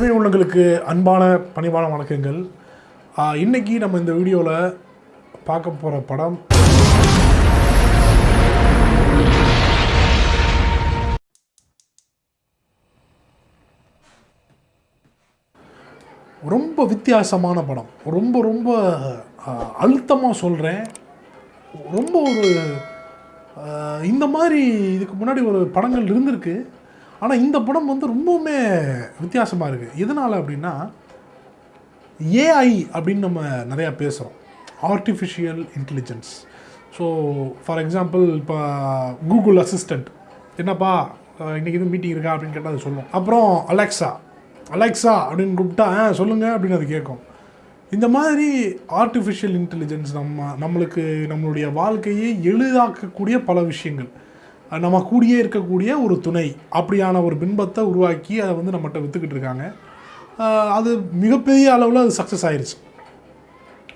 அருமை உள்ளங்களுக்கு அன்பான பணிவான வணக்கங்கள். இன்றைக்கி நம்ம இந்த வீடியோவில் பார்க்க போகிற படம் ரொம்ப வித்தியாசமான படம். ரொம்ப ரொம்ப அழுத்தமாக சொல்கிறேன் ரொம்ப ஒரு இந்த மாதிரி இதுக்கு முன்னாடி ஒரு படங்கள் இருந்திருக்கு. ஆனால் இந்த படம் வந்து ரொம்பவுமே வித்தியாசமாக இருக்குது எதனால் அப்படின்னா ஏஐ அப்படின்னு நம்ம நிறையா பேசுகிறோம் artificial intelligence so for example இப்போ கூகுள் அசிஸ்டண்ட் என்னப்பா இன்றைக்கி எதுவும் மீட்டிங் இருக்கா அப்படின்னு கேட்டால் அது சொல்லும். அப்புறம் அலெக்ஸா அலெக்ஸா அப்படின்னு கூப்பிட்டா "ஆ, சொல்லுங்கள் அப்படின்னு அது கேட்கும். இந்த மாதிரி ஆர்டிஃபிஷியல் இன்டெலிஜென்ஸ் நம்ம நம்மளுக்கு நம்மளுடைய வாழ்க்கையை எளிதாக்கக்கூடிய பல விஷயங்கள். நம்ம கூடியே இருக்கக்கூடிய ஒரு துணை அப்படியான ஒரு பின்பத்தை உருவாக்கி அதை வந்து நம்மகிட்ட விற்றுக்கிட்டு இருக்காங்க. அது மிகப்பெரிய அளவில் அது சக்ஸஸ் ஆயிடுச்சு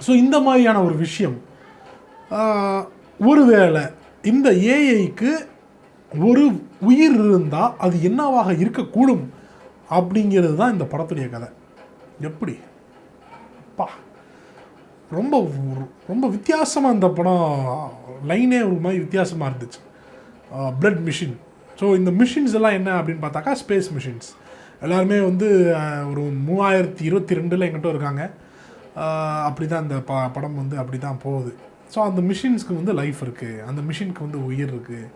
ஸோ இந்த மாதிரியான ஒரு விஷயம் ஒருவேளை இந்த ஏஐக்கு ஒரு உயிர் இருந்தால் அது என்னவாக இருக்கக்கூடும் அப்படிங்கிறது தான் இந்த படத்துடைய கதை. எப்படி? பா ரொம்ப ரொம்ப வித்தியாசமாக இந்த படம் லைனே ஒரு மாதிரி வித்தியாசமாக இருந்துச்சு. பிளட் மிஷின் ஸோ இந்த மிஷின்ஸ் எல்லாம் என்ன அப்படின்னு பார்த்தாக்கா ஸ்பேஸ் மிஷின்ஸ் எல்லாருமே வந்து uh, ஒரு மூவாயிரத்தி இருபத்தி ரெண்டில் எங்கிட்ட இருக்காங்க. Uh, அப்படி தான் இந்த ப படம் வந்து அப்படி தான் போகுது. ஸோ அந்த மிஷின்ஸ்க்கு வந்து லைஃப் இருக்குது அந்த மிஷினுக்கு வந்து உயிர் இருக்குது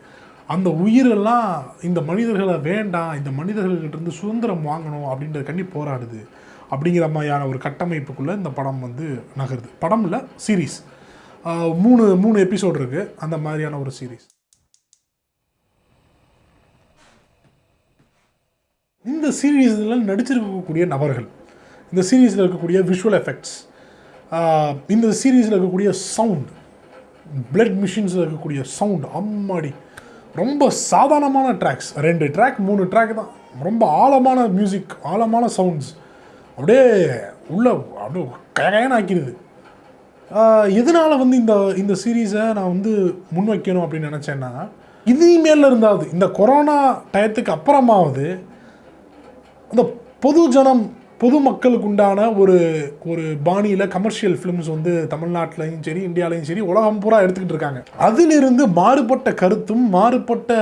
அந்த உயிரெல்லாம் இந்த மனிதர்களை வேண்டாம் இந்த மனிதர்கள்கிட்டருந்து சுதந்திரம் வாங்கணும் அப்படின்றது கண்டி போராடுது. அப்படிங்கிற மாதிரியான ஒரு கட்டமைப்புக்குள்ளே இந்த படம் வந்து நகருது. படம் இல்லை சீரீஸ் uh, மூணு மூணு எபிசோட் இருக்குது அந்த மாதிரியான ஒரு சீரீஸ் இந்த சீரீஸில் நடிச்சிருக்கக்கூடிய நபர்கள் இந்த சீரீஸில் இருக்கக்கூடிய விஷுவல் எஃபெக்ட்ஸ் இந்த சீரீஸில் இருக்கக்கூடிய சவுண்ட் பிளட் மிஷின்ஸில் இருக்கக்கூடிய சவுண்ட் அம்மாடி. ரொம்ப சாதாரணமான ட்ராக்ஸ் ரெண்டு ட்ராக் மூணு ட்ராக் தான். ரொம்ப ஆழமான மியூசிக் ஆழமான சவுண்ட்ஸ் அப்படியே உள்ள அப்படியே கயகயன்னு ஆக்கிடுது எதனால் வந்து இந்த இந்த சீரீஸை நான் வந்து முன்வைக்கணும் அப்படின்னு நினச்சேன்னா இனிமேல் இருந்தாவது இந்த கொரோனா டயத்துக்கு அப்புறமாவது அந்த பொது ஜனம் பொதுமக்களுக்கு உண்டான ஒரு ஒரு பாணியில் கமர்ஷியல் ஃபிலிம்ஸ் வந்து தமிழ்நாட்டிலையும் சரி இந்தியாலையும் சரி உலகம் பூரா எடுத்துக்கிட்டு இருக்காங்க. அதிலிருந்து மாறுபட்ட கருத்தும் மாறுபட்ட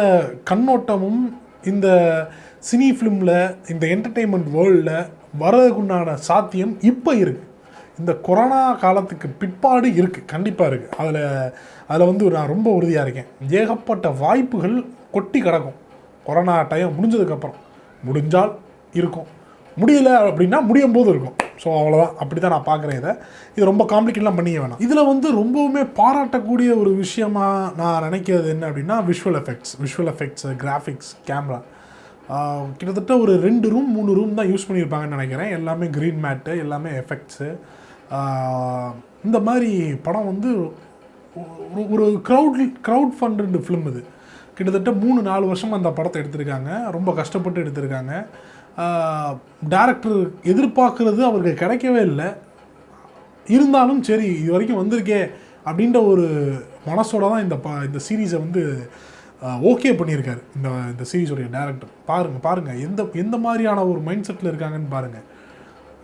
கண்ணோட்டமும் இந்த சினி ஃபிலிமில் இந்த என்டர்டெயின்மெண்ட் வேர்ல்டில் வர்றதுக்குண்டான சாத்தியம் இப்போ இருக்குது இந்த கொரோனா காலத்துக்கு பிற்பாடு இருக்குது கண்டிப்பாக இருக்குது அதில் அதில் வந்து நான் ரொம்ப உறுதியாக இருக்கேன். ஏகப்பட்ட வாய்ப்புகள் கொட்டி கிடக்கும். கொரோனா டைம் முடிஞ்சதுக்கப்புறம் முடிஞ்சால் இருக்கும். முடியல அப்படின்னா முடியும் போது இருக்கும். ஸோ அவ்வளோதான் அப்படி தான் நான் பார்க்குறேன் இதை. இது ரொம்ப காம்ப்ளிகேட்லாம் பண்ணிக்க வேணாம். இதில் வந்து ரொம்பவுமே பாராட்டக்கூடிய ஒரு விஷயமாக நான் நினைக்கிறது என்ன அப்படின்னா visual effects visual effects graphics camera கிட்டத்தட்ட ஒரு ரெண்டு ரூம் மூணு ரூம் தான் யூஸ் பண்ணியிருப்பாங்கன்னு நினைக்கிறேன். எல்லாமே க்ரீன் மேட்டு எல்லாமே எஃபெக்ட்ஸு இந்த மாதிரி படம் வந்து ஒரு- ஒரு க்ரௌட் க்ரௌட் ஃபண்டட் ஃபிலிம் இது. கிட்டத்தட்ட மூணு நாலு வருஷம் அந்த படத்தை எடுத்திருக்காங்க. ரொம்ப கஷ்டப்பட்டு எடுத்திருக்காங்க. டேரக்டர் எதிர்பார்க்குறது அவருக்கு கிடைக்கவே இல்லை. இருந்தாலும் சரி இது வரைக்கும் வந்திருக்கே அப்படின்ற ஒரு மனசோட தான் இந்த ப இந்த சீரீஸை வந்து ஓகே பண்ணியிருக்காரு. இந்த இந்த சீரீஸோடைய டேரக்டர் பாருங்கள் பாருங்கள் எந்த எந்த மாதிரியான ஒரு மைண்ட் செட்டில் இருக்காங்கன்னு பாருங்கள்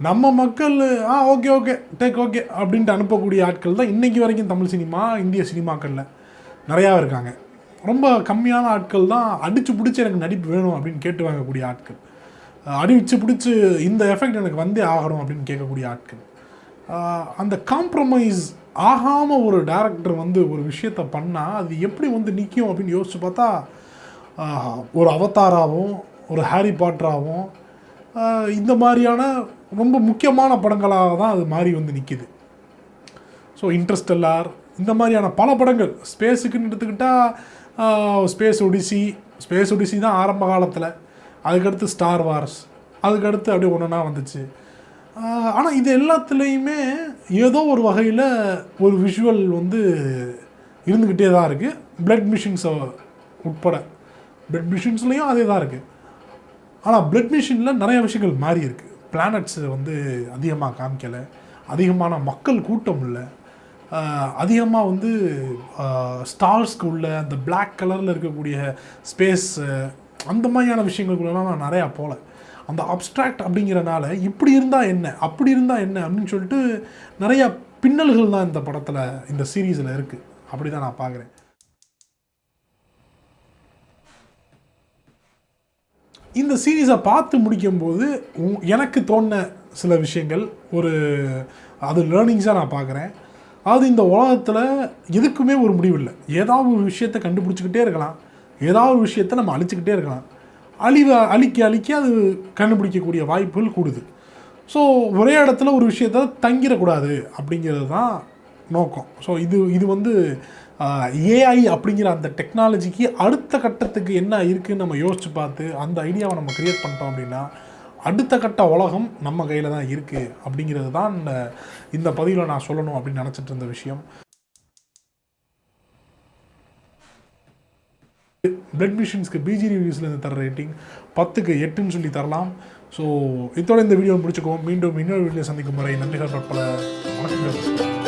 நம்ம மக்கள் ஆ ஓகே ஓகே டேக் ஓகே அப்படின்ட்டு அனுப்பக்கூடிய ஆட்கள் தான் இன்றைக்கி வரைக்கும் தமிழ் சினிமா இந்திய சினிமாக்களில் நிறையா இருக்காங்க. ரொம்ப கம்மியான ஆட்கள் தான் அடித்து பிடிச்சி எனக்கு நடிப்பு வேணும் அப்படின்னு கேட்டு வாங்கக்கூடிய ஆட்கள். அடிச்சு பிடிச்சி இந்த எஃபெக்ட் எனக்கு வந்தே ஆகணும் அப்படின்னு கேட்கக்கூடிய ஆட்கள். அந்த காம்ப்ரமைஸ் ஆகாமல் ஒரு டேரக்டர் வந்து ஒரு விஷயத்தை பண்ணால் அது எப்படி வந்து நிற்கும் அப்படின்னு யோசிச்சு பார்த்தா ஒரு அவதாராகவும் ஒரு ஹாரி பாட்டராகவும் இந்த மாதிரியான ரொம்ப முக்கியமான படங்களாக தான் அது மாறி வந்து நிற்கிது ஸோ இன்ட்ரெஸ்டெல்லார் இந்த மாதிரியான பல படங்கள் ஸ்பேஸுக்குன்னு எடுத்துக்கிட்டால் ஸ்பேஸ் ஒடிசி ஸ்பேஸ் ஒடிசி தான் ஆரம்ப காலத்தில். அதுக்கடுத்து ஸ்டார் வார்ஸ் அதுக்கடுத்து அப்படியே ஒன்றா வந்துச்சு. ஆனால் இது எல்லாத்துலேயுமே ஏதோ ஒரு வகையில் ஒரு விஷுவல் வந்து இருந்துக்கிட்டே தான் இருக்குது பிளட் மிஷின்ஸை உட்பட. பிளட் மிஷின்ஸ்லேயும் அதே தான் இருக்குது ஆனால் பிளட் மிஷினில் நிறைய விஷயங்கள் மாறி இருக்குது பிளானட்ஸ் வந்து அதிகமாக காமிக்கலை. அதிகமான மக்கள் கூட்டம் இல்லை. அதிகமாக வந்து ஸ்டார்ஸ்க்கு உள்ள அந்த பிளாக் கலரில் இருக்கக்கூடிய ஸ்பேஸ் அந்த மாதிரியான விஷயங்களுக்குள்ளலாம் நான் நிறையா போகல அந்த அப்ஸ்ட்ராக்ட் அப்படிங்கிறனால இப்படி இருந்தால் என்ன அப்படி இருந்தால் என்ன அப்படின்னு சொல்லிட்டு நிறையா பின்னல்கள் தான் இந்த படத்தில் இந்த சீரீஸில் இருக்குது அப்படி தான் நான் பார்க்குறேன் இந்த சீரீஸை பார்த்து முடிக்கும்போது உ- எனக்கு தோணின சில விஷயங்கள் ஒரு அது லேர்னிங்ஸாக நான் பார்க்குறேன் அது இந்த உலகத்தில் எதுக்குமே ஒரு முடிவு இல்லை ஏதாவது ஒரு விஷயத்தை கண்டுபிடிச்சிக்கிட்டே இருக்கலாம். ஏதாவது ஒரு விஷயத்தை நம்ம அழிச்சுக்கிட்டே இருக்கலாம். அழிவ அழிக்க அழிக்க அது கண்டுபிடிக்கக்கூடிய வாய்ப்புகள் கூடுது. ஸோ ஒரே இடத்துல ஒரு விஷயத்த தங்கிடக்கூடாது அப்படிங்கிறது தான் நோக்கம். ஸோ இது இது வந்து ஏஐ அப்படிங்கிற அந்த டெக்னாலஜிக்கு அடுத்த கட்டத்துக்கு என்ன இருக்குதுன்னு நம்ம யோசிச்சு பார்த்து அந்த ஐடியாவை நம்ம க்ரியேட் பண்ணிட்டோம் அப்படின்னா அடுத்த கட்ட உலகம் நம்ம கையில் தான் இருக்குது அப்படிங்கிறது தான் இந்த பதிவில் நான் சொல்லணும் அப்படின்னு நினச்சிட்டு இருந்த விஷயம். பிளட் மிஷின்ஸ்க்கு பிஜி ரிவ்யூஸ்லேருந்து தர ரேட்டிங் பத்துக்கு எட்டுன்னு சொல்லி தரலாம். ஸோ இதோட இந்த வீடியோ முடிச்சுக்கோம் மீண்டும் இன்னொரு வீடியோ சந்திக்கும் முறை நன்றிகள். பற்பல வணக்கங்கள்.